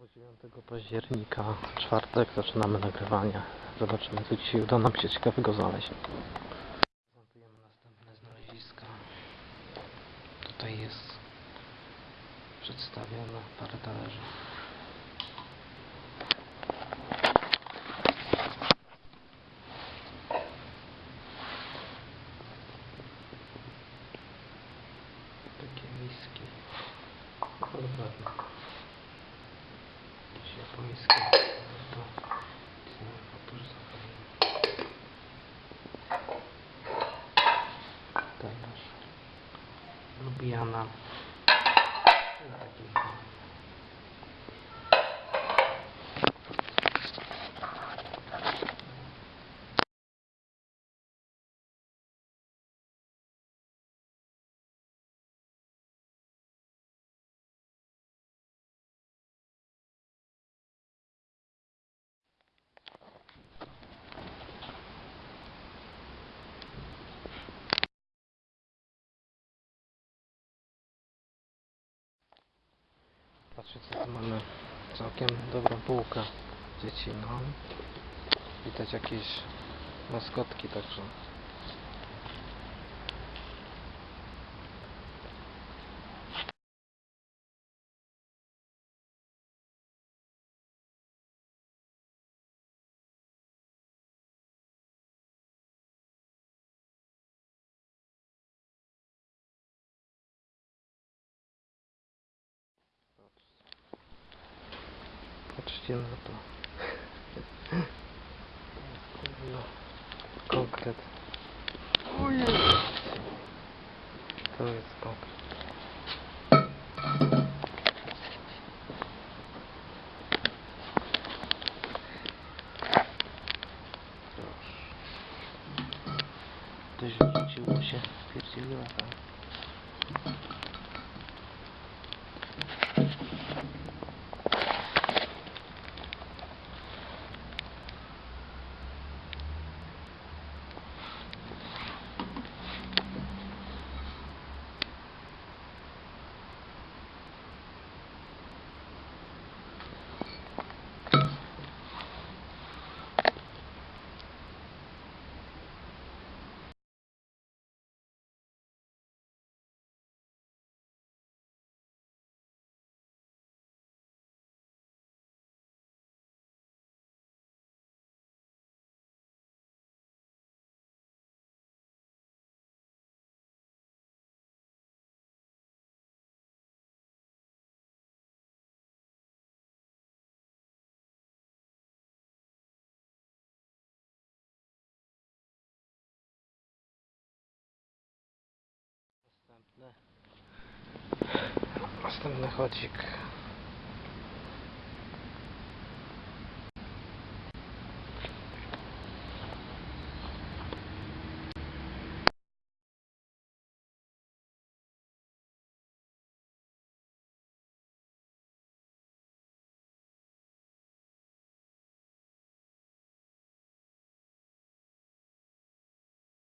Znowu 9 października, czwartek, zaczynamy nagrywanie. Zobaczymy, co dzisiaj uda nam się ciekawego znaleźć. Prezentujemy następne znaleziska. Tutaj jest przedstawione parę talerzy. Takie miski. Dokładnie. Jakieś japońskie. To całe poprzestawienie. Talerz. Lubiana. Taki. Patrzcie co tu mamy. Całkiem dobrą półkę dzieci, no. Widać jakieś maskotki także. сделано а то. Конкрет. Ой. Становится конкрет. Ты же ничего вообще переселила там. Następny chodzik.